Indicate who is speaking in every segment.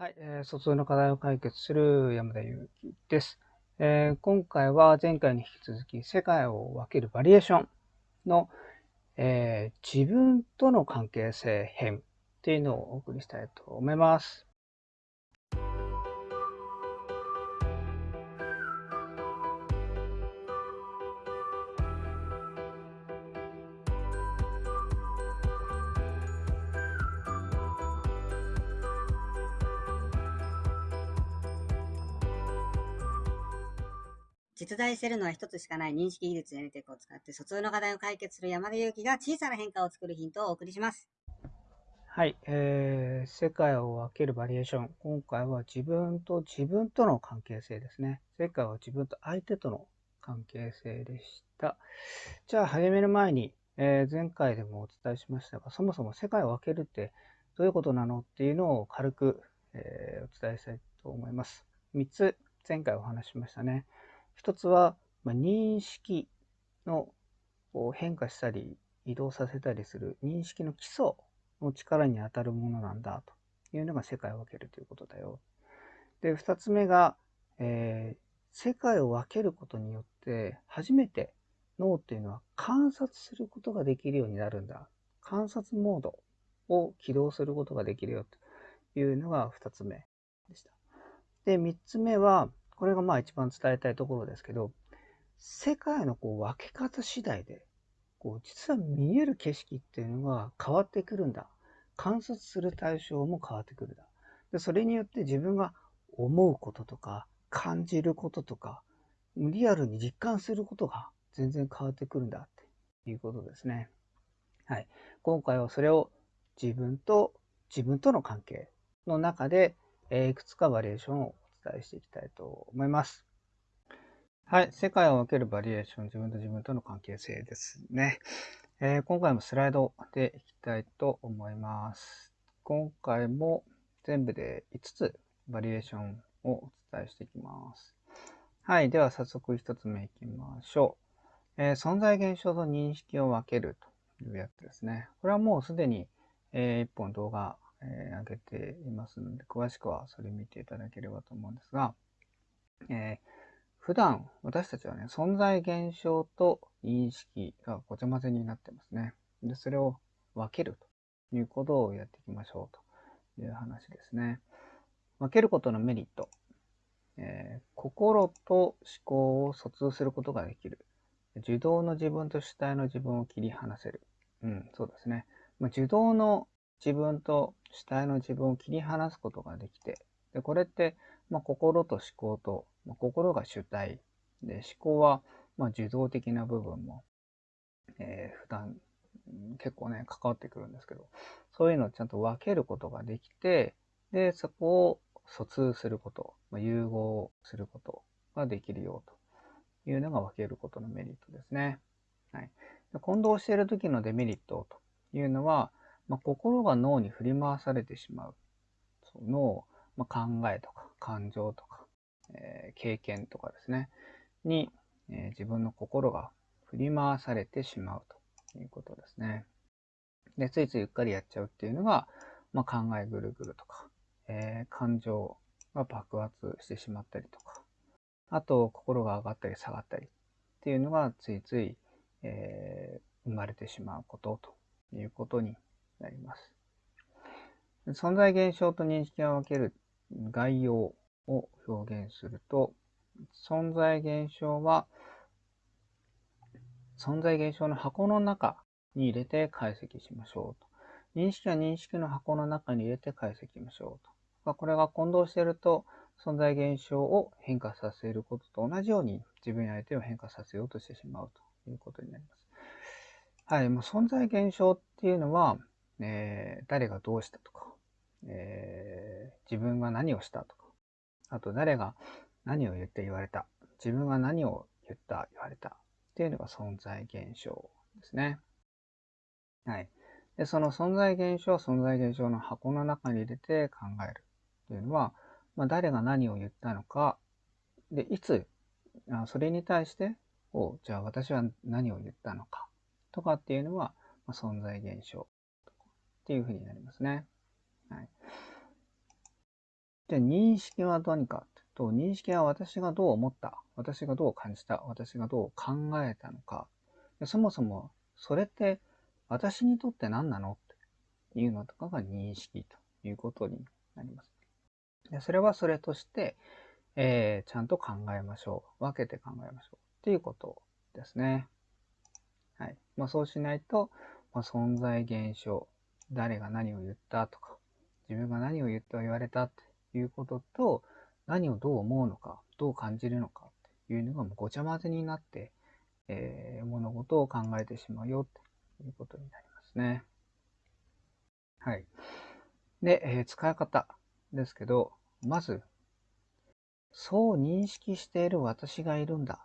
Speaker 1: はい、えー、疎通の課題を解決する山田裕貴です、えー、今回は前回に引き続き世界を分けるバリエーションの、えー、自分との関係性編っていうのをお送りしたいと思います。
Speaker 2: 実在しているのは一つしかない認識技術やネテックを使って疎通の課題を解決する山田裕貴が小さな変化を作るヒントをお送りします。
Speaker 1: はい、えー、世界を分けるバリエーション。今回は自分と自分との関係性ですね。世界は自分と相手との関係性でした。じゃあ始める前に、えー、前回でもお伝えしましたが、そもそも世界を分けるってどういうことなのっていうのを軽く、えー、お伝えしたいと思います。3つ前回お話ししましたね。一つは、まあ、認識の変化したり移動させたりする認識の基礎の力に当たるものなんだというのが世界を分けるということだよ。で、二つ目が、えー、世界を分けることによって初めて脳っていうのは観察することができるようになるんだ。観察モードを起動することができるよというのが二つ目でした。で、三つ目は、これがまあ一番伝えたいところですけど、世界のこう分け方次第で、こう実は見える景色っていうのが変わってくるんだ。観察する対象も変わってくるんだ。でそれによって自分が思うこととか感じることとかリアルに実感することが全然変わってくるんだっていうことですね。はい。今回はそれを自分と自分との関係の中でえいくつかバリエーションを伝えしていきたいと思います。はい。世界を分けるバリエーション、自分と自分との関係性ですね。えー、今回もスライドでいきたいと思います。今回も全部で5つバリエーションをお伝えしていきます。はい。では早速1つ目いきましょう。えー、存在現象と認識を分けるというやつですね。これはもうすでに、えー、1本動画えー、上げていますので、詳しくはそれ見ていただければと思うんですが、えー、普段私たちはね、存在現象と認識がごちゃ混ぜになってますね。で、それを分けるということをやっていきましょうという話ですね。分けることのメリット。えー、心と思考を疎通することができる。受動の自分と主体の自分を切り離せる。うん、そうですね。ま、受動の自分と主体の自分を切り離すことができて、でこれって、まあ、心と思考と、まあ、心が主体。で思考は、まあ、受動的な部分も、えー、普段結構ね関わってくるんですけどそういうのをちゃんと分けることができてでそこを疎通すること、まあ、融合することができるよと。いうのが分けることのメリットですね。はい、混同している時のデメリットというのは、まあ、心が脳に振り回されてしまう。その、まあ、考えとか感情とか、えー、経験とかですね、に、えー、自分の心が振り回されてしまうということですね。で、ついついうっかりやっちゃうっていうのが、まあ、考えぐるぐるとか、えー、感情が爆発してしまったりとか、あと心が上がったり下がったりっていうのがついつい、えー、生まれてしまうことということになります。存在現象と認識を分ける概要を表現すると、存在現象は、存在現象の箱の中に入れて解析しましょうと。認識は認識の箱の中に入れて解析しましょうと。これが混同していると、存在現象を変化させることと同じように自分や相手を変化させようとしてしまうということになります。はい、もう存在現象っていうのは、えー、誰がどうしたとか、えー、自分が何をしたとか、あと誰が何を言って言われた、自分が何を言った言われた。っていうのが存在現象ですね。はい。で、その存在現象、存在現象の箱の中に入れて考える。というのは、まあ、誰が何を言ったのか、で、いつ、あそれに対して、おじゃあ私は何を言ったのか。とかっていうのは、まあ、存在現象。っていうふうになりますね。はい。じゃあ認識は何か？と認識は私がどう思った、私がどう感じた、私がどう考えたのか、そもそもそれって私にとって何なの？っていうのとかが認識ということになります。でそれはそれとして、えー、ちゃんと考えましょう。分けて考えましょう。っていうことですね。はい。まあ、そうしないと、まあ、存在現象、誰が何を言ったとか、自分が何を言って言われたっていうことと、何をどう思うのか、どう感じるのかっていうのがもうごちゃ混ぜになって、えー、物事を考えてしまうよっていうことになりますね。はい。で、えー、使い方ですけど、まず、そう認識している私がいるんだ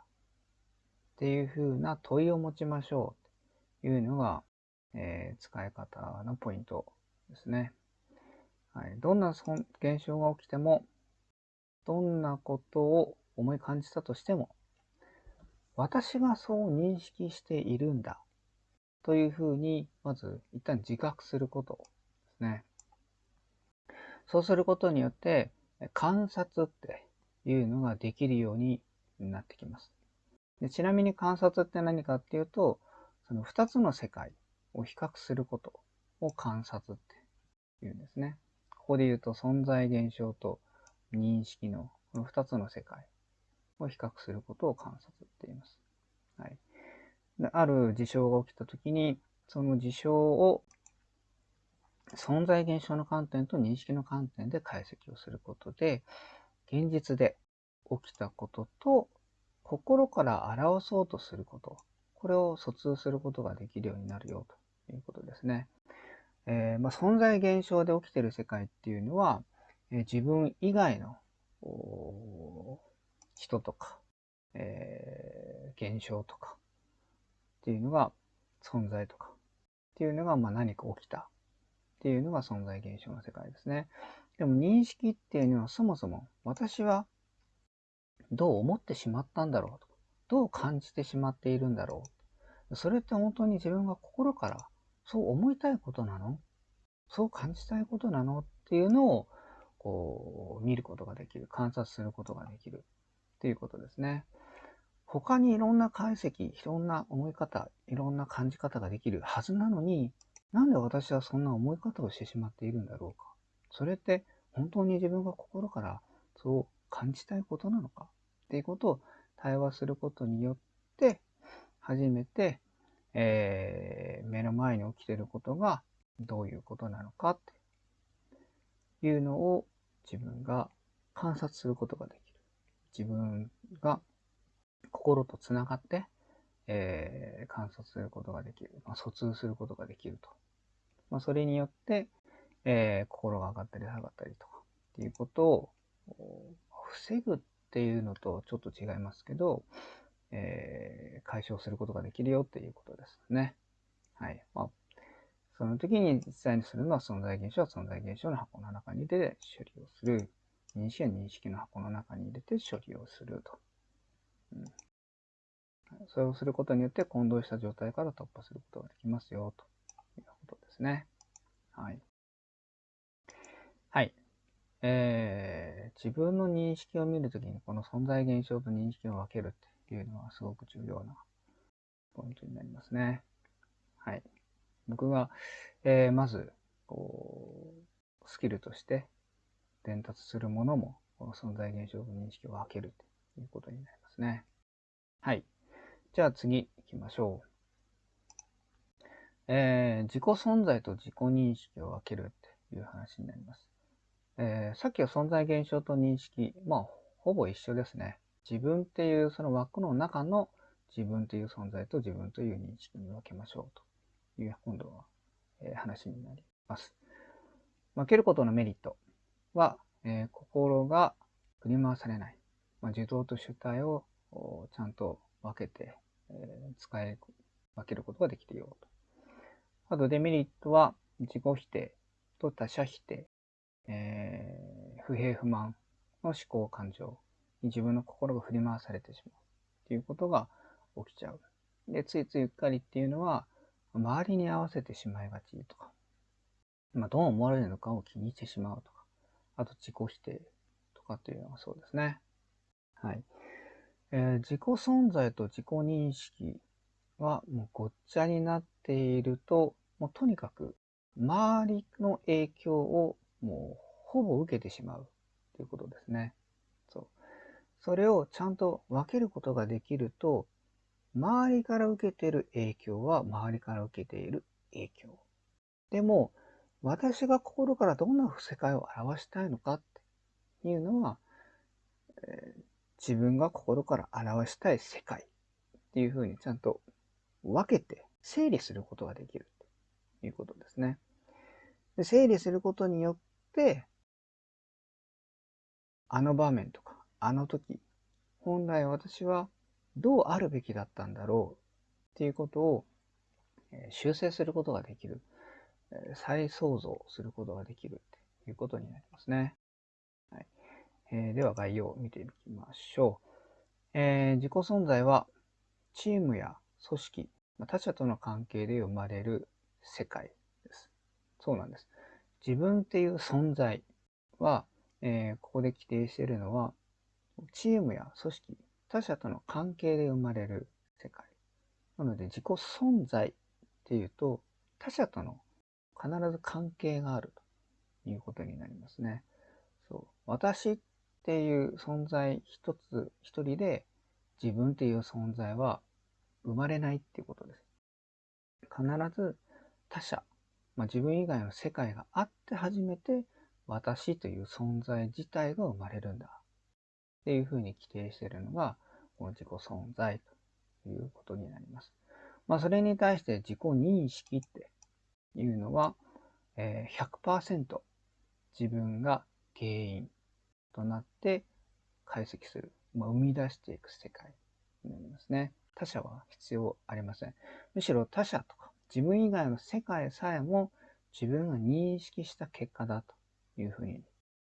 Speaker 1: っていうふうな問いを持ちましょうというのが、えー、使い方のポイントですね。はい、どんな現象が起きても、どんなことを思い感じたとしても、私がそう認識しているんだというふうに、まず一旦自覚することですね。そうすることによって、観察っていうのができるようになってきます。でちなみに観察って何かっていうと、その2つの世界を比較することを観察って言うんですね。ここで言うと存在現象と認識のこの2つの世界を比較することを観察って言います。はい、である事象が起きたときに、その事象を存在現象の観点と認識の観点で解析をすることで、現実で起きたことと心から表そうとすること、これを疎通することができるようになるよということですね。えー、まあ、存在現象で起きてる世界っていうのは、えー、自分以外の人とか、えー、現象とかっていうのが存在とかっていうのがまあ何か起きたっていうのが存在現象の世界ですね。でも認識っていうのはそもそも私はどう思ってしまったんだろうとどう感じてしまっているんだろうそれって本当に自分が心からそう思いたいことなの？そう感じたいことなの？っていうのをこう見ることができる。観察することができるっていうことですね。他にいろんな解析いろんな思い方いろんな感じ方ができるはずなのになんで私はそんな思い方をしてしまっているんだろうか？それって本当に自分が心からそう感じたいことなのか？っていうことを対話することによって初めて、えー、目の前に起きてることがどういうことなのかっていうのを自分が観察することができる。自分が心とつながって、えー、観察することができる。まあ、疎通することができると。まあ、それによって、えー、心が上がったり下がったりとかっていうことを防ぐっていうのとちょっと違いますけど、えー、解消することができるよっていうことですね。はい。まあ、その時に実際にするのは存在現象は存在現象の箱の中に入れて処理をする。認識は認識の箱の中に入れて処理をすると。うん、それをすることによって混同した状態から突破することができますよということですね。はい。はい。えー、自分の認識を見るときにこの存在現象と認識を分けるってていうのはすごく重要なポイントになりますね。はい。僕が、えー、まず、こう、スキルとして伝達するものも、この存在現象と認識を分けるということになりますね。はい。じゃあ次行きましょう。えー、自己存在と自己認識を分けるっていう話になります。えー、さっきは存在現象と認識、まあ、ほぼ一緒ですね。自分っていうその枠の中の自分という存在と自分という認識に分けましょうという今度は、え、話になります。分けることのメリットは、えー、心が振り回されない。まあ、受動と主体をちゃんと分けて、えー、使い分けることができるようと。あとデメリットは自己否定と他者否定えー、不平不満の思考感情に自分の心が振り回されてしまうっていうことが起きちゃう。で、ついついうっかりっていうのは、周りに合わせてしまいがちとか、まあ、どう思われるのかを気にしてしまうとか、あと自己否定とかっていうのがそうですね。はい。えー、自己存在と自己認識はもうごっちゃになっていると、もうとにかく周りの影響をもうほぼ受けてしまうということですね。そ。れをちゃんと分けることができると、周りから受けている影響は周りから受けている影響。でも、私が心からどんな世界を表したいのかっていうのは、えー、自分が心から表したい世界っていうふうにちゃんと分けて整理することができるということですね。で整理することによって、あの場面とか、あの時、本来私はどうあるべきだったんだろうっていうことを修正することができる。再創造することができるということになりますね。はいえー、では概要を見ていきましょう。えー、自己存在はチームや組織、他者との関係で生まれる世界です。そうなんです。自分っていう存在は、えー、ここで規定しているのは、チームや組織、他者との関係で生まれる世界。なので自己存在っていうと、他者との必ず関係があるということになりますね。そう。私っていう存在一つ一人で自分っていう存在は生まれないっていうことです。必ず他者、まあ、自分以外の世界があって初めて私という存在自体が生まれるんだ。っていうふうに規定しているのが、この自己存在ということになります。まあ、それに対して自己認識っていうのは、え、100%自分が原因となって解析する、まあ、生み出していく世界になりますね。他者は必要ありません。むしろ他者とか自分以外の世界さえも自分が認識した結果だというふうに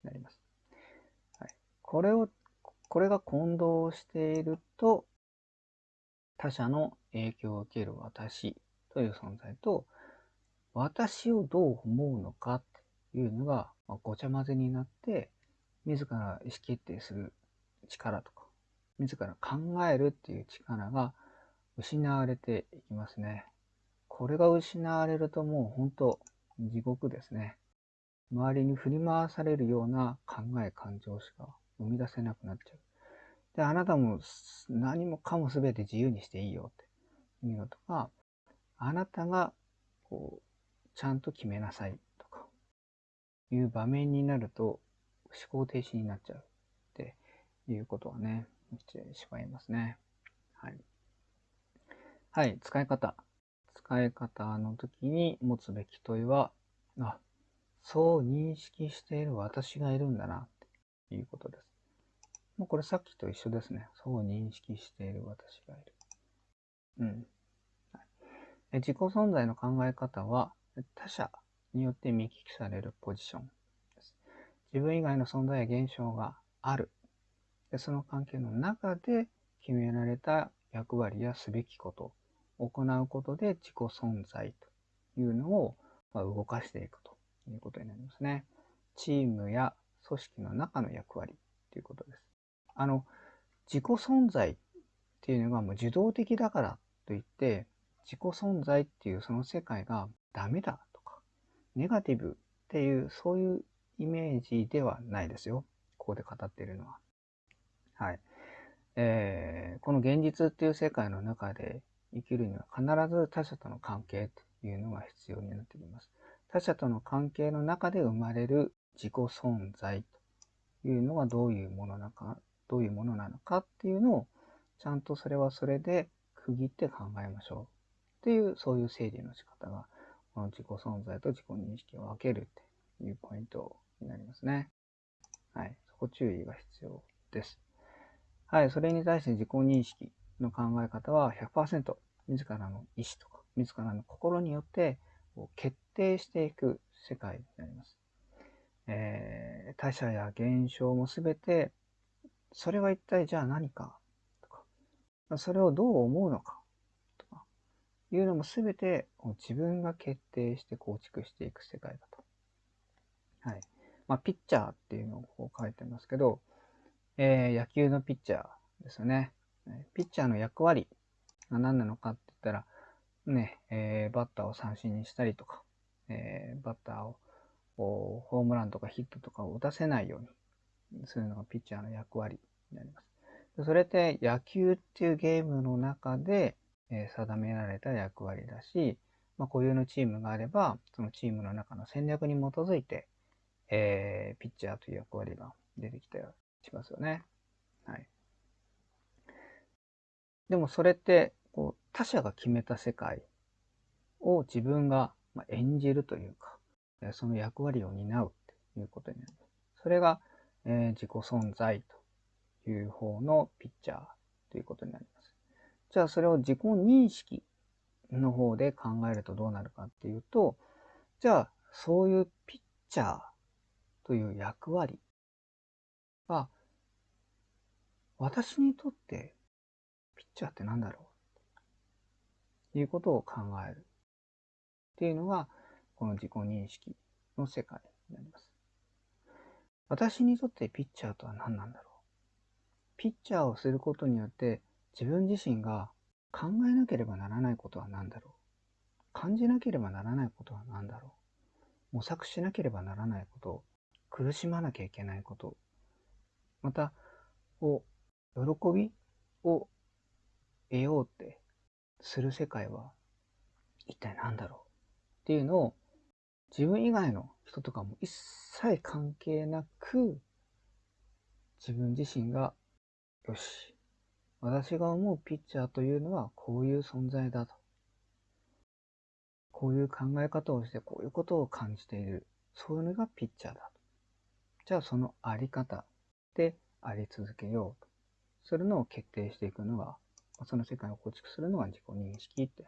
Speaker 1: なります。はい、これを、これが混同していると、他者の影響を受ける私という存在と、私をどう思うのかっていうのが、ごちゃ混ぜになって、自ら意思決定する力とか、自ら考えるっていう力が失われていきますね。これが失われるともう本当地獄ですね。周りに振り回されるような考え、感情しか生み出せなくなっちゃう。で、あなたも何もかも全て自由にしていいよっていうのとか、あなたがこうちゃんと決めなさいとか、いう場面になると、思考停止になっちゃうっていうことはね、してしまいますね。はい。はい、使い方。使い方の時に持つべき問いは、あ、そう認識している私がいるんだな、っていうことです。もうこれさっきと一緒ですね。そう認識している私がいる。うん。はい、自己存在の考え方は、他者によって見聞きされるポジションです。自分以外の存在や現象がある。でその関係の中で決められた役割やすべきことを、行うことで自己存在というのを動かしていくということになりますね。チームや組織の中の役割ということです。あの、自己存在っていうのがもう受動的だからといって、自己存在っていうその世界がダメだとか、ネガティブっていう、そういうイメージではないですよ。ここで語っているのは。はい。えー、この現実っていう世界の中で生きるには必ず他者との関係というのが必要になってきます。他者との関係の中で生まれる自己存在というのはどういうものなのか、どういうものなのかっていうのをちゃんとそれはそれで区切って考えましょうっていうそういう整理の仕方がこの自己存在と自己認識を分けるっていうポイントになりますね。はい。そこ注意が必要です。はい。それに対して自己認識の考え方は100%自らの意思とか自らの心によって決定していく世界になります。えー、他者や現象もすべてそれは一体じゃあ何か？とか、それをどう思うのか？とかいうのも全て自分が決定して構築していく世界だと。はい。まあ、ピッチャーっていうのをこう書いてますけど、えー、野球のピッチャーですよね。ピッチャーの役割が何なのかって言ったら、ね、えー、バッターを三振にしたりとか、えー、バッターをホームランとかヒットとかを打たせないようにするのがピッチャーの役割になります。それって野球っていうゲームの中で、え、定められた役割だし、まあ、固有のチームがあれば、そのチームの中の戦略に基づいて、えー、ピッチャーという役割が出てきたりしますよね。はい。でもそれって、こう、他者が決めた世界を自分が演じるというか、その役割を担うということになります。それが、えー、自己存在という方のピッチャーということになります。じゃあそれを自己認識の方で考えるとどうなるかっていうと、じゃあそういうピッチャーという役割は、私にとってピッチャーって何だろう？ということを考えるっていうのが、この自己認識の世界になります。私にとってピッチャーとは何なんだろう？ピッチャーをすることによって自分自身が考えなければならないことは何だろう？感じなければならないことは何だろう？模索しなければならないこと苦しまなきゃいけないことまたこう喜びを得ようってする世界は一体何だろう？っていうのを自分以外の人とかも一切関係なく自分自身がよし私が思うピッチャーというのはこういう存在だとこういう考え方をしてこういうことを感じているそういうのがピッチャーだとじゃあそのあり方であり続けようとするのを決定していくのがその世界を構築するのが自己認識って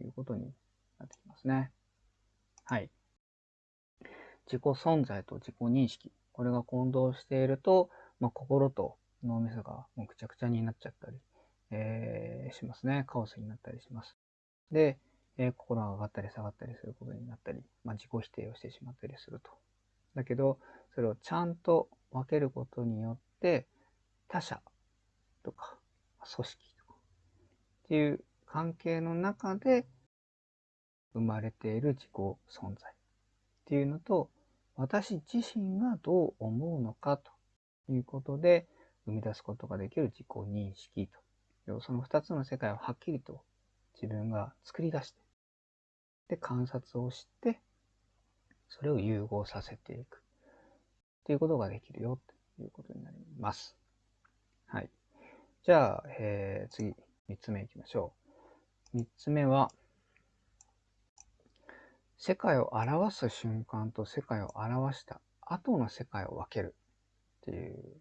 Speaker 1: いうことになってきますね。はい。自己存在と自己認識。これが混同していると、まあ、心と脳みそがもうぐちゃぐちゃになっちゃったり、えー、しますね。カオスになったりします。で、えー、心が上がったり下がったりすることになったり、まあ、自己否定をしてしまったりすると。だけど、それをちゃんと分けることによって、他者とか、組織とか、っていう関係の中で生まれている自己存在っていうのと、私自身がどう思うのかということで生み出すことができる自己認識と。その二つの世界をはっきりと自分が作り出して、で、観察をして、それを融合させていく。っていうことができるよということになります。はい。じゃあ、えー、次、三つ目いきましょう。三つ目は、世界を表す瞬間と世界を表した後の世界を分けるっていう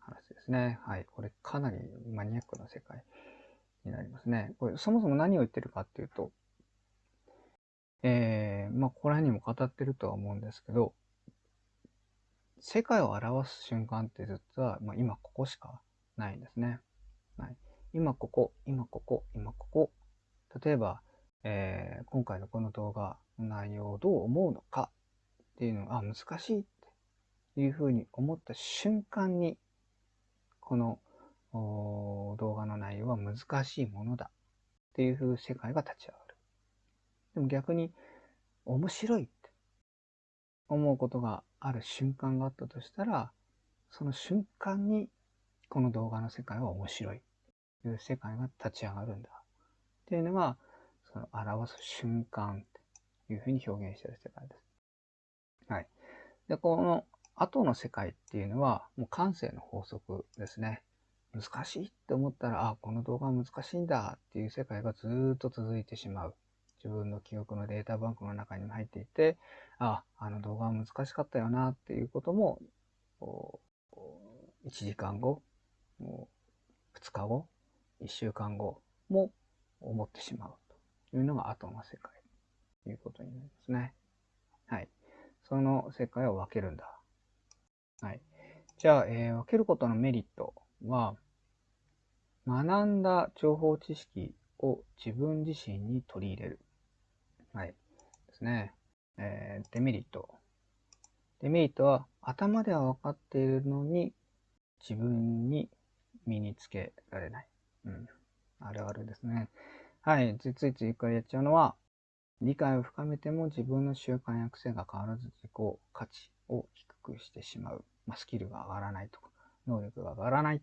Speaker 1: 話ですね。はい。これかなりマニアックな世界になりますね。これそもそも何を言ってるかっていうと、えー、まあ、ここら辺にも語ってるとは思うんですけど、世界を表す瞬間って実は、まあ、今ここしかないんですね。はい、今ここ、今ここ、今ここ。例えば、えー、今回のこの動画の内容をどう思うのかっていうのが、あ、難しいっていうふうに思った瞬間に、この動画の内容は難しいものだっていうふう世界が立ち上がる。でも逆に面白いって思うことがある瞬間があったとしたら、その瞬間にこの動画の世界は面白いという世界が立ち上がるんだっていうのが、その表す瞬間というふうに表現している世界です。はい。で、この後の世界っていうのは、もう感性の法則ですね。難しいって思ったら、あ、この動画は難しいんだっていう世界がずっと続いてしまう。自分の記憶のデータバンクの中にも入っていて、あ、あの動画は難しかったよなっていうことも、1時間後、2日後、1週間後も思ってしまうというのが後の世界ということになりますね。はい。その世界を分けるんだ。はい。じゃあ、えー、分けることのメリットは、学んだ情報知識を自分自身に取り入れる。はい。ですね。えー、デメリット。デメリットは頭では分かっているのに自分に身につけられない。うん。あるあるですね。はい。ついついついからやっちゃうのは、理解を深めても自分の習慣や癖が変わらず自己価値を低くしてしまう。まあ、スキルが上がらないとか、能力が上がらないっ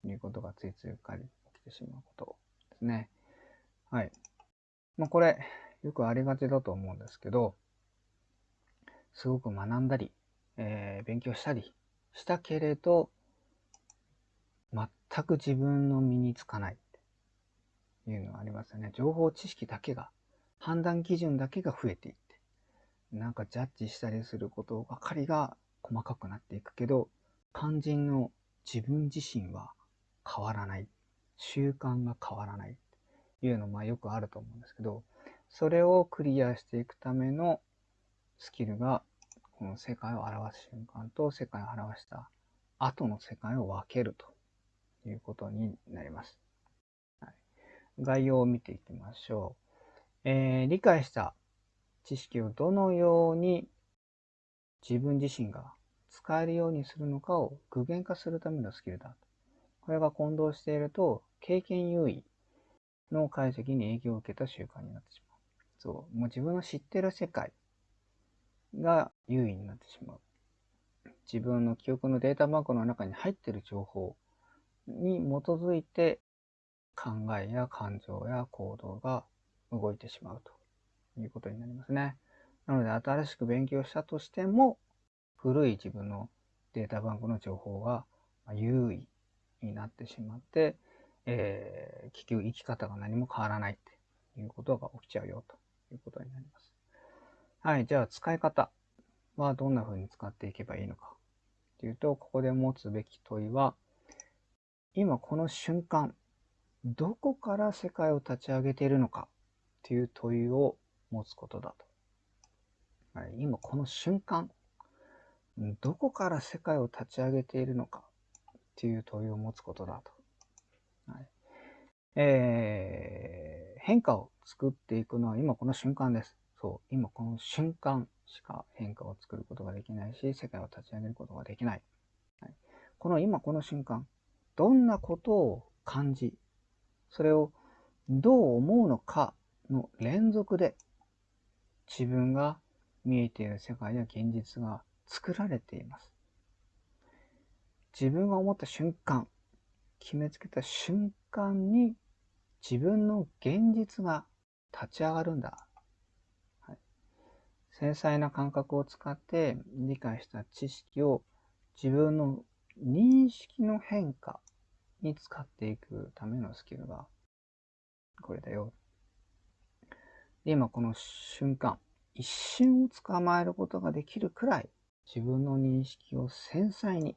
Speaker 1: ていうことがついついうっかり起きてしまうことですね。はい。まあ、これ、よくありがちだと思うんですけど、すごく学んだり、えー、勉強したりしたけれど、全く自分の身につかないいうのはありますよね。情報知識だけが、判断基準だけが増えていって、なんかジャッジしたりすることばかりが細かくなっていくけど、肝心の自分自身は変わらない。習慣が変わらない。っていうのまあよくあると思うんですけど、それをクリアしていくためのスキルが、この世界を表す瞬間と世界を表した後の世界を分けるということになります。概要を見ていきましょう。えー、理解した知識をどのように自分自身が使えるようにするのかを具現化するためのスキルだ。これが混同していると、経験優位の解析に影響を受けた習慣になってしまう。そう。もう自分の知ってる世界が優位になってしまう。自分の記憶のデータバンクの中に入っている情報に基づいて考えや感情や行動が動いてしまうということになりますね。なので新しく勉強したとしても古い自分のデータバンクの情報が優位になってしまって、えー、結局生き方が何も変わらないっていうことが起きちゃうよということになります。はい、じゃあ使い方はどんな風に使っていけばいいのかというと、ここで持つべき問いは、今この瞬間、どこから世界を立ち上げているのかという問いを持つことだと。今この瞬間、どこから世界を立ち上げているのかという問いを持つことだと。はいえー、変化を作っていくのは今この瞬間です。そう、今この瞬間しか変化を作ることができないし、世界を立ち上げることができない。はい、この今この瞬間、どんなことを感じ、それをどう思うのかの連続で、自分が見えている世界や現実が作られています。自分が思った瞬間、決めつけた瞬間に自分の現実が立ち上がるんだ。はい、繊細な感覚を使って理解した知識を自分の認識の変化に使っていくためのスキルがこれだよ。で今この瞬間、一瞬を捕まえることができるくらい自分の認識を繊細に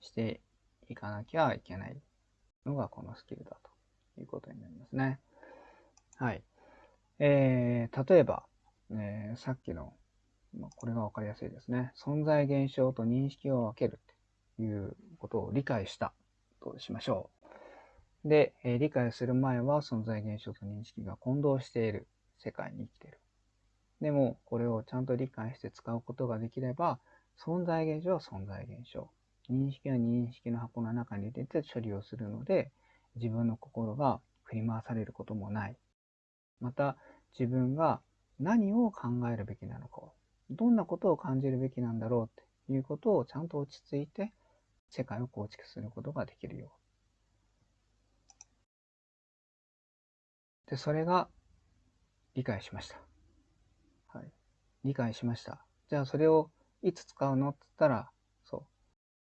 Speaker 1: していかなきゃいけないのがこのスキルだということになりますね。はい。えー、例えば、えー、さっきの、まあ、これがわかりやすいですね。存在現象と認識を分けるっていうことを理解したとしましょう。で、え、理解する前は存在現象と認識が混同している世界に生きている。でも、これをちゃんと理解して使うことができれば、存在現象は存在現象。認識は認識の箱の中に入れて処理をするので、自分の心が振り回されることもない。また、自分が何を考えるべきなのか、どんなことを感じるべきなんだろうっていうことをちゃんと落ち着いて世界を構築することができるよう。で、それが理解しました。はい。理解しました。じゃあそれをいつ使うのって言ったら、そう。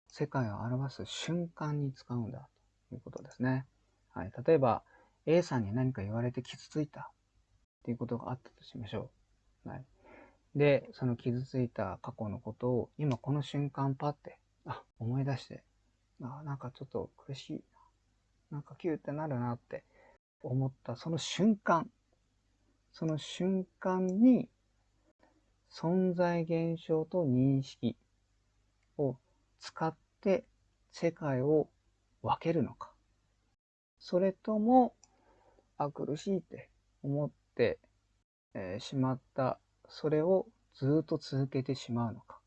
Speaker 1: 世界を表す瞬間に使うんだということですね。はい。例えば、A さんに何か言われて傷ついたっていうことがあったとしましょう。はい。で、その傷ついた過去のことを今この瞬間パって、あ、思い出して、あ、なんかちょっと苦しい。なんかキューってなるなって思ったその瞬間、その瞬間に存在現象と認識を使って世界を分けるのか。それとも、あ、苦しいって思って、えー、しまった、それをずっと続けてしまうのか。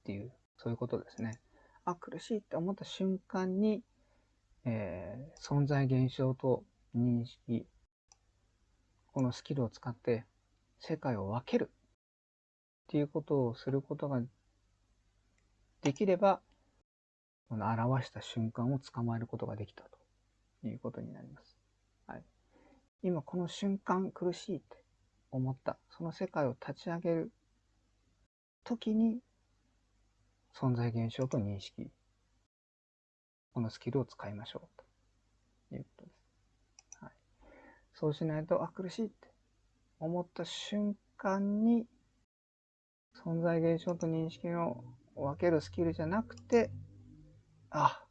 Speaker 1: っていう、そういうことですね。あ、苦しいって思った瞬間に、えー、存在現象と認識、このスキルを使って世界を分けるっていうことをすることができれば、この表した瞬間を捕まえることができたということになります。はい。今この瞬間苦しいって思った、その世界を立ち上げる時に存在現象と認識、このスキルを使いましょうということです。はい、そうしないと、あ、苦しいって思った瞬間に存在現象と認識の分けるスキルじゃなくて、あ、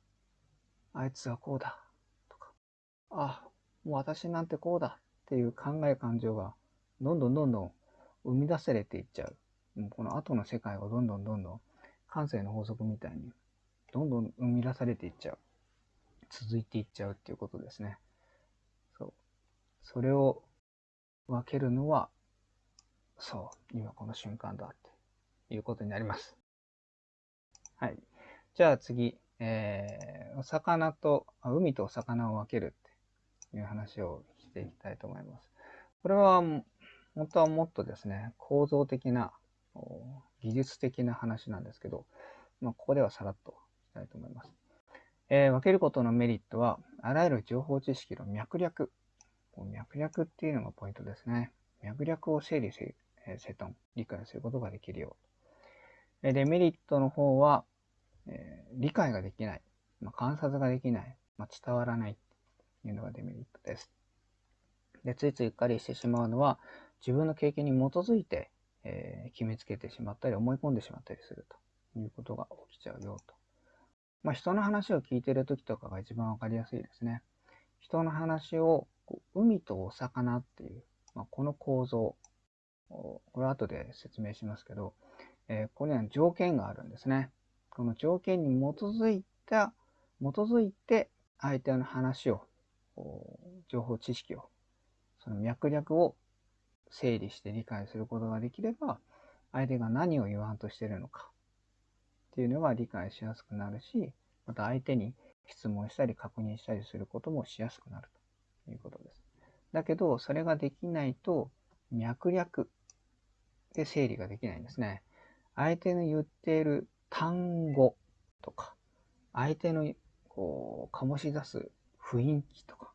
Speaker 1: あいつはこうだとか、あ、もう私なんてこうだっていう考え感情がどんどんどんどん生み出されていっちゃう。もうこの後の世界がどんどんどんどん感性の法則みたいにどんどん生み出されていっちゃう。続いていっちゃうっていうことですね。そう。それを分けるのは、そう、今この瞬間だっていうことになります。はい。じゃあ次、えー、お魚と、海とお魚を分けるっていう話をしていきたいと思います。これは、本当はもっとですね、構造的な技術的な話なんですけど、まあ、ここではさらっとしたいと思います。えー、分けることのメリットは、あらゆる情報知識の脈略。脈略っていうのがポイントですね。脈略を整理せ、えー、整頓、理解することができるよう。で、メリットの方は、えー、理解ができない、まあ、観察ができない、まあ、伝わらないというのがデメリットです。で、ついついうっかりしてしまうのは、自分の経験に基づいてえー、決めつけてしまったり思い込んでしまったりするということが起きちゃうよと。まあ、人の話を聞いてる時とかが一番わかりやすいですね。人の話を海とお魚っていう、まあ、この構造、これ後で説明しますけど、えー、ここには条件があるんですね。この条件に基づいた、基づいて相手の話を、情報知識を、その脈略を整理して理解することができれば、相手が何を言わんとしてるのかっていうのが理解しやすくなるし、また相手に質問したり確認したりすることもしやすくなるということです。だけど、それができないと、脈略で整理ができないんですね。相手の言っている単語とか、相手のこう醸し出す雰囲気とか、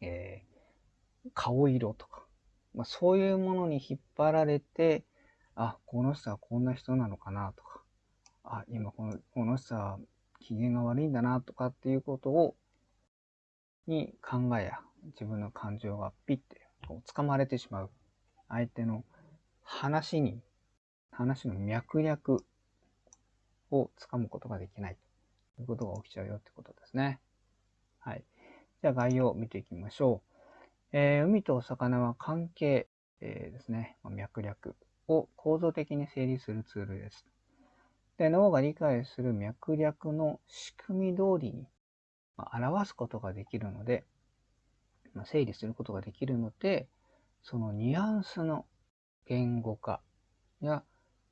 Speaker 1: えー、顔色とか、まあ、そういうものに引っ張られて、あ、この人はこんな人なのかなとか、あ、今このこの人は機嫌が悪いんだなとかっていうことを、に考えや自分の感情がピッてこう掴まれてしまう。相手の話に、話の脈略をつかむことができないということが起きちゃうよってことですね。はい。じゃあ概要を見ていきましょう。えー、海と魚は関係、えー、ですね、脈略を構造的に整理するツールです。で脳が理解する脈略の仕組み通りに、まあ、表すことができるので、まあ、整理することができるので、そのニュアンスの言語化や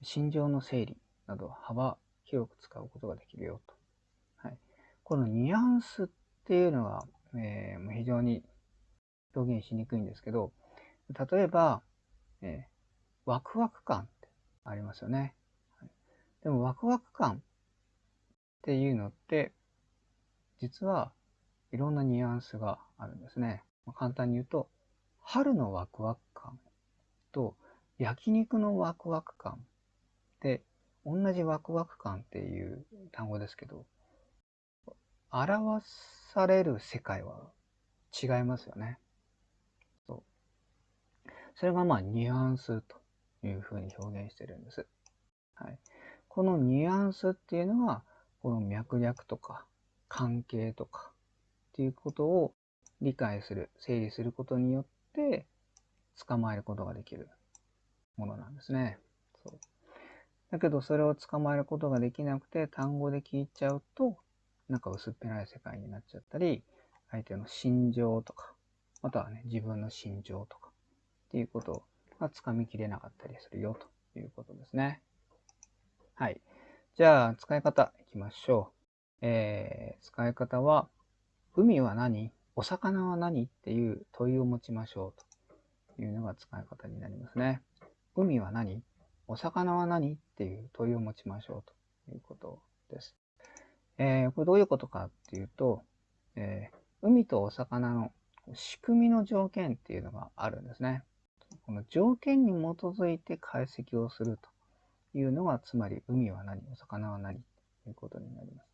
Speaker 1: 心情の整理など幅広く使うことができるよと。はい、このニュアンスっていうのが、えー、非常に表現しにくいんですけど、例えば、えー、ワクワク感ってありますよね。でもワクワク感っていうのって、実はいろんなニュアンスがあるんですね。簡単に言うと、春のワクワク感と焼肉のワクワク感って同じワクワク感っていう単語ですけど、表される世界は違いますよね。それがまあニュアンスというふうに表現してるんです。はい、このニュアンスっていうのは、この脈略とか関係とかっていうことを理解する、整理することによって捕まえることができるものなんですね。そうだけどそれを捕まえることができなくて単語で聞いちゃうとなんか薄っぺらい世界になっちゃったり相手の心情とかまたはね自分の心情とかっていうことがつかみきれなかったりするよということですね。はい。じゃあ、使い方いきましょう。えー、使い方は、海は何？お魚は何っていう問いを持ちましょうというのが使い方になりますね。海は何？お魚は何っていう問いを持ちましょうということです。えー、これどういうことかっていうと、えー、海とお魚の仕組みの条件っていうのがあるんですね。この条件に基づいて解析をするというのが、つまり海は何、お魚は何ということになります。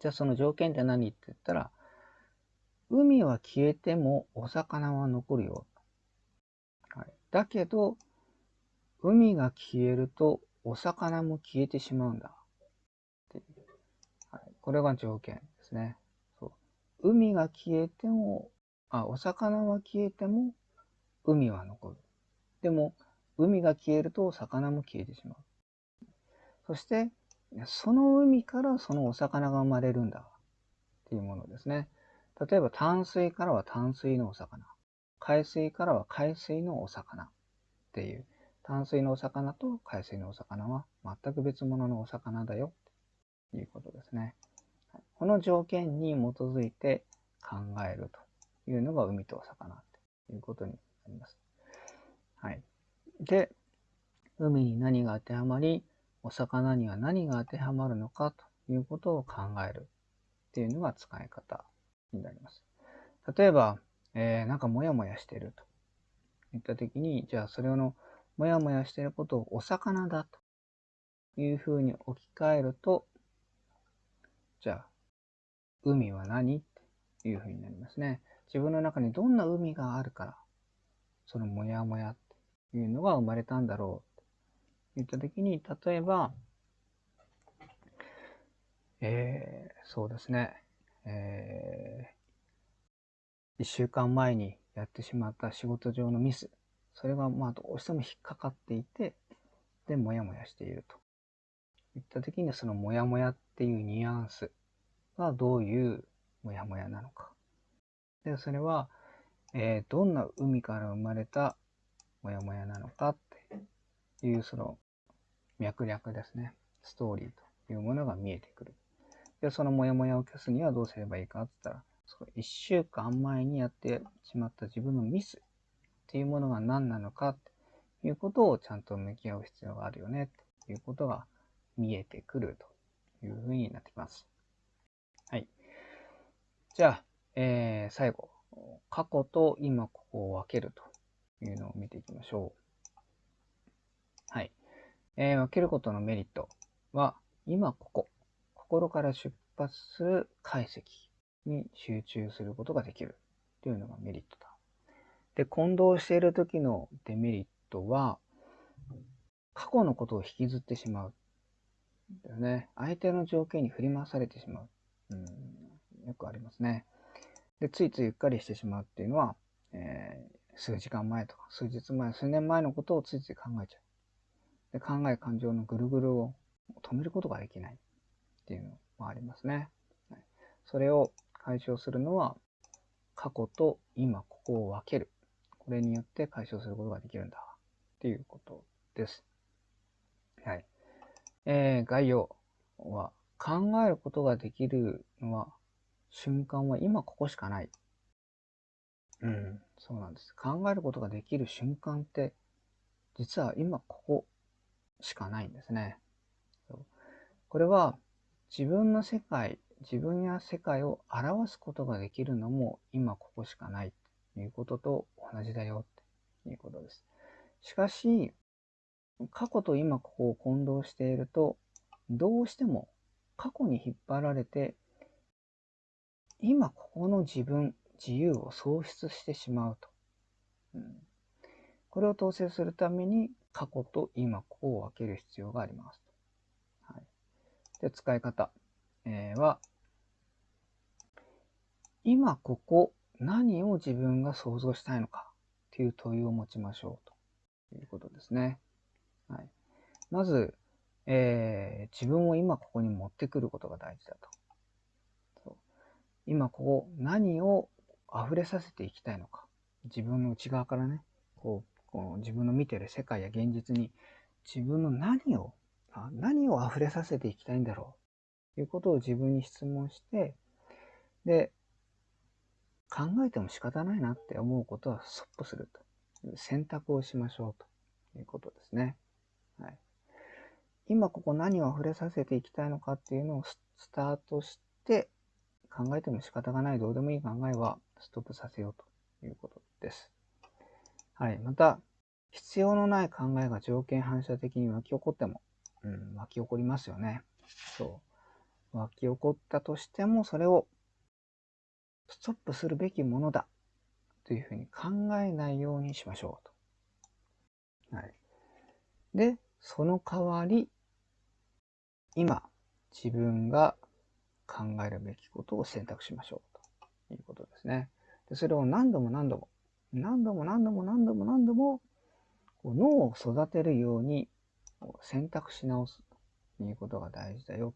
Speaker 1: じゃあその条件って何って言ったら、海は消えてもお魚は残るよ。はい、だけど、海が消えるとお魚も消えてしまうんだ。はい、これが条件ですね。そう海が消えても、あ、お魚は消えても海は残る。でも、海が消えると魚も消えてしまう。そして、その海からそのお魚が生まれるんだ。っていうものですね。例えば淡水からは淡水のお魚。海水からは海水のお魚。っていう。淡水のお魚と海水のお魚は全く別物のお魚だよ。ということですね。この条件に基づいて考えるというのが海とお魚ということになります。はい。で、海に何が当てはまり、お魚には何が当てはまるのかということを考えるっていうのが使い方になります。例えば、えー、なんかモヤモヤしてるといったときに、じゃあそれのモヤモヤしてることをお魚だというふうに置き換えると、じゃあ、海は何っていうふうになりますね。自分の中にどんな海があるから、そのモヤモヤっていうのが生まれたんだろう言ったときに、例えば、えー、そうですね、えー、一週間前にやってしまった仕事上のミス、それがまあどうしても引っかかっていて、で、もやもやしていると。言ったときに、そのもやもやっていうニュアンスがどういうもやもやなのか。で、それは、えー、どんな海から生まれたもやもやなのかっていう、その脈略ですね。ストーリーというものが見えてくる。で、そのモヤモヤを消すにはどうすればいいかって言ったら、その1週間前にやってしまった自分のミスっていうものが何なのかっていうことをちゃんと向き合う必要があるよねっていうことが見えてくるというふうになってきます。はい。じゃあ、えー、最後、過去と今ここを分けるというのを見ていきましょう。はい。えー、分けることのメリットは、今ここ、心から出発する解析に集中することができるというのがメリットだ。で、混同している時のデメリットは、過去のことを引きずってしまう。だよね。相手の条件に振り回されてしまう。うん、よくありますね。で、ついついうっかりしてしまうっていうのは、えー、数時間前とか、数日前、数年前のことをついつい考えちゃう。で考え感情のぐるぐるを止めることができないっていうのもありますね。それを解消するのは過去と今ここを分ける。これによって解消することができるんだっていうことです。はい。えー、概要は考えることができるのは瞬間は今ここしかない。うん、そうなんです。考えることができる瞬間って実は今ここしかないんですね。これは自分の世界、自分や世界を表すことができるのも今ここしかないということと同じだよっていうことです。しかし、過去と今ここを混同していると、どうしても過去に引っ張られて、今ここの自分、自由を喪失してしまうと。うん、これを統制するために過去と今ここを分ける必要があります。はい、で使い方、えー、は、今ここ何を自分が想像したいのかという問いを持ちましょうということですね。はい、まず、えー、自分を今ここに持ってくることが大事だと。今ここ何を溢れさせていきたいのか。自分の内側からね、こうこの自分の見てる世界や現実に自分の何を何を溢れさせていきたいんだろう。ということを自分に質問して、で、考えても仕方ないなって思うことはストップすると。いう選択をしましょうと。いうことですね。はい、今ここ何を溢れさせていきたいのかっていうのをスタートして考えても仕方がないどうでもいい考えはストップさせようということです。はい。また、必要のない考えが条件反射的に湧き起こっても、うん、湧き起こりますよね。そう。湧き起こったとしても、それをストップするべきものだというふうに考えないようにしましょうと。はい。で、その代わり、今、自分が考えるべきことを選択しましょうということですね。でそれを何度も何度も、何度も何度も何度も何度も脳を育てるように選択し直すということが大事だよ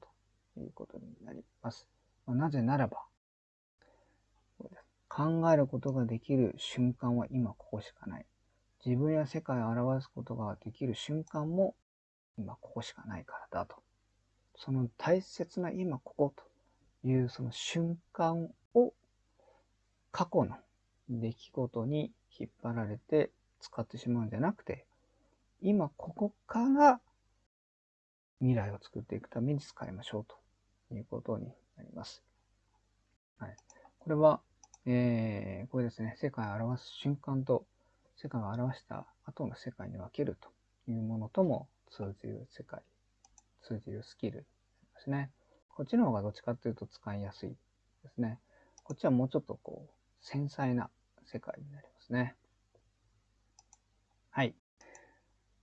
Speaker 1: ということになります。なぜならば、考えることができる瞬間は今ここしかない。自分や世界を表すことができる瞬間も今ここしかないからだと。その大切な今ここというその瞬間を過去の出来事に引っ張られて使ってしまうんじゃなくて、今ここから未来を作っていくために使いましょうということになります。はい、これは、えー、これですね、世界を表す瞬間と世界を表した後の世界に分けるというものとも通じる世界、通じるスキルですね。こっちの方がどっちかというと使いやすいですね。こっちはもうちょっとこう、繊細な世界になりますね。はい。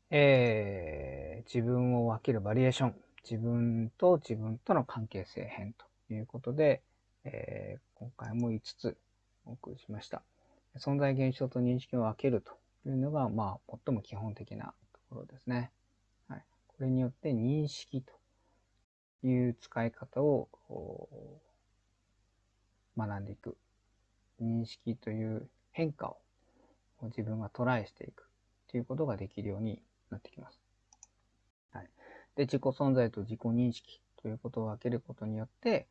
Speaker 1: えー、自分を分けるバリエーション。自分と自分との関係性編ということで、えー、今回も5つお送りしました。存在現象と認識を分けるというのが、まあ、最も基本的なところですね。はい、これによって認識という使い方を学んでいく。認識という変化を自分がトライしていく。ということができるようになってきます。はい。で、自己存在と自己認識ということを分けることによって、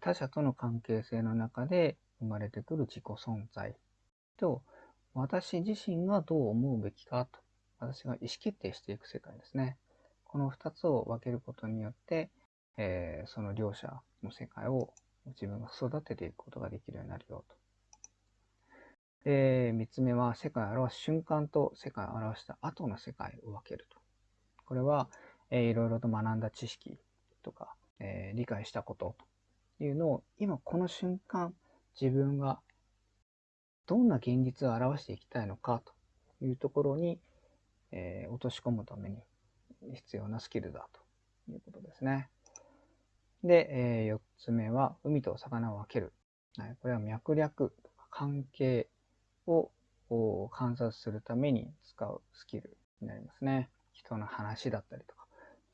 Speaker 1: 他者との関係性の中で生まれてくる自己存在と、私自身がどう思うべきかと、私が意思決定していく世界ですね。この二つを分けることによって、えー、その両者の世界を自分が育てていくことができるようになるよとで、三つ目は世界を表す瞬間と世界を表した後の世界を分けると。これは、えー、いろいろと学んだ知識とか、えー、理解したことというのを今この瞬間自分がどんな現実を表していきたいのかというところに、えー、落とし込むために必要なスキルだということですね。で、えー、4つ目は海と魚を分ける。はい、これは脈略とか関係を観察するために使うスキルになりますね。人の話だったりとか、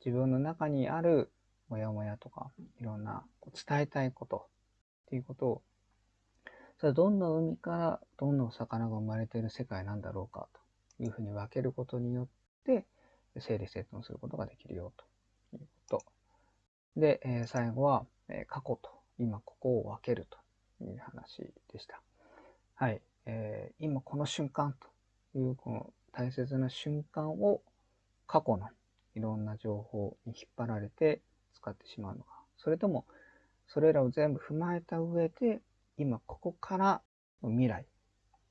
Speaker 1: 自分の中にあるモヤモヤとか、いろんな伝えたいことっていうことを、それどんな海からどんなお魚が生まれている世界なんだろうかというふうに分けることによって、整理整頓することができるよということ。で、え最後は、え過去と今ここを分けるという話でした。はい。えー、今この瞬間というこの大切な瞬間を過去のいろんな情報に引っ張られて使ってしまうのか、それともそれらを全部踏まえた上で今ここからの未来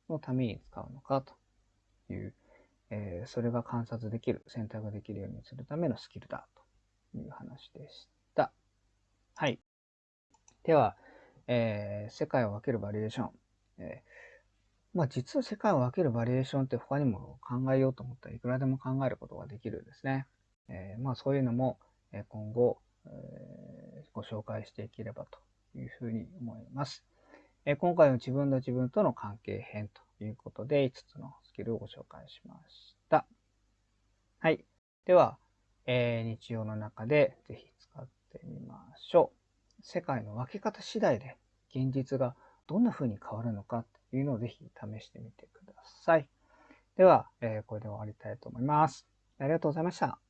Speaker 1: のために使うのかという、えー、それが観察できる、選択できるようにするためのスキルだという話でした。はい。では、えー、世界を分けるバリエーション。えーまあ実は世界を分けるバリエーションって他にも考えようと思ったらいくらでも考えることができるんですね。えー、まあそういうのも今後、えー、ご紹介していければというふうに思います。えー、今回は自分と自分との関係編ということで5つのスキルをご紹介しました。はい。では、えー、日常の中でぜひ使ってみましょう。世界の分け方次第で現実がどんな風に変わるのかというのをぜひ試してみてください。では、えー、これで終わりたいと思います。ありがとうございました。